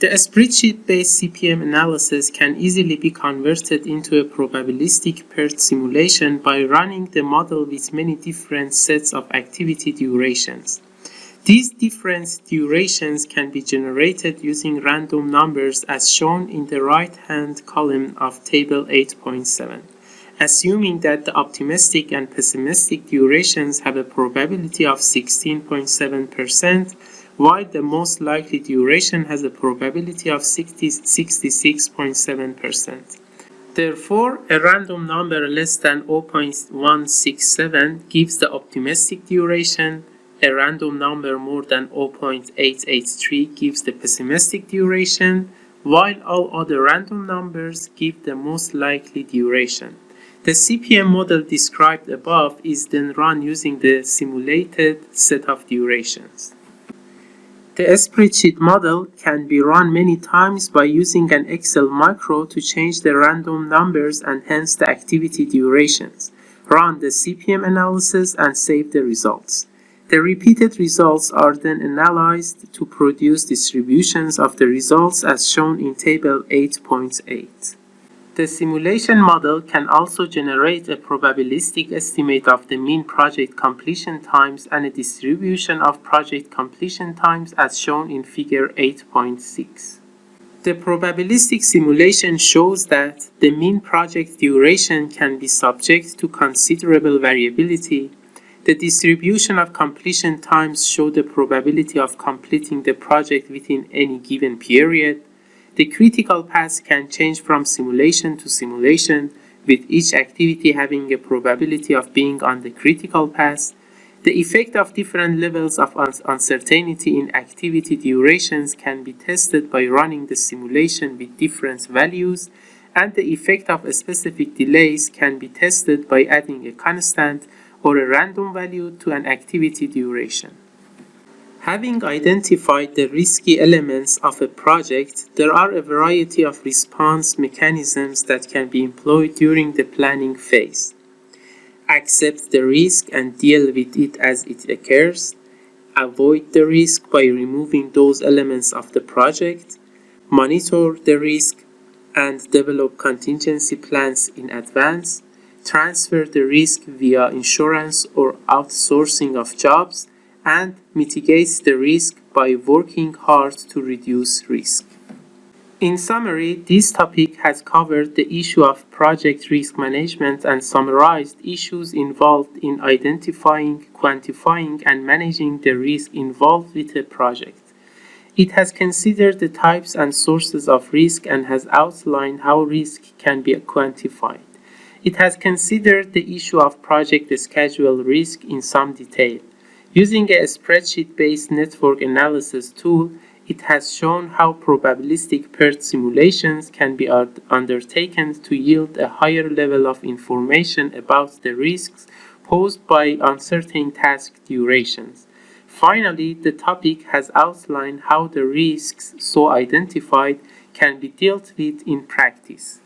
The spreadsheet-based CPM analysis can easily be converted into a probabilistic PERT simulation by running the model with many different sets of activity durations. These different durations can be generated using random numbers as shown in the right-hand column of Table 8.7, assuming that the optimistic and pessimistic durations have a probability of 16.7%, while the most likely duration has a probability of 66.7%. Therefore, a random number less than 0.167 gives the optimistic duration, a random number more than 0.883 gives the pessimistic duration, while all other random numbers give the most likely duration. The CPM model described above is then run using the simulated set of durations. The spreadsheet model can be run many times by using an Excel macro to change the random numbers and hence the activity durations, run the CPM analysis and save the results. The repeated results are then analyzed to produce distributions of the results as shown in Table 8.8. The simulation model can also generate a probabilistic estimate of the mean project completion times and a distribution of project completion times as shown in Figure 8.6. The probabilistic simulation shows that the mean project duration can be subject to considerable variability the distribution of completion times show the probability of completing the project within any given period. The critical path can change from simulation to simulation, with each activity having a probability of being on the critical path. The effect of different levels of uncertainty in activity durations can be tested by running the simulation with different values, and the effect of specific delays can be tested by adding a constant or a random value to an activity duration. Having identified the risky elements of a project, there are a variety of response mechanisms that can be employed during the planning phase. Accept the risk and deal with it as it occurs. Avoid the risk by removing those elements of the project. Monitor the risk and develop contingency plans in advance transfer the risk via insurance or outsourcing of jobs, and mitigates the risk by working hard to reduce risk. In summary, this topic has covered the issue of project risk management and summarized issues involved in identifying, quantifying, and managing the risk involved with a project. It has considered the types and sources of risk and has outlined how risk can be quantified. It has considered the issue of project schedule risk in some detail. Using a spreadsheet-based network analysis tool, it has shown how probabilistic PERT simulations can be undertaken to yield a higher level of information about the risks posed by uncertain task durations. Finally, the topic has outlined how the risks so identified can be dealt with in practice.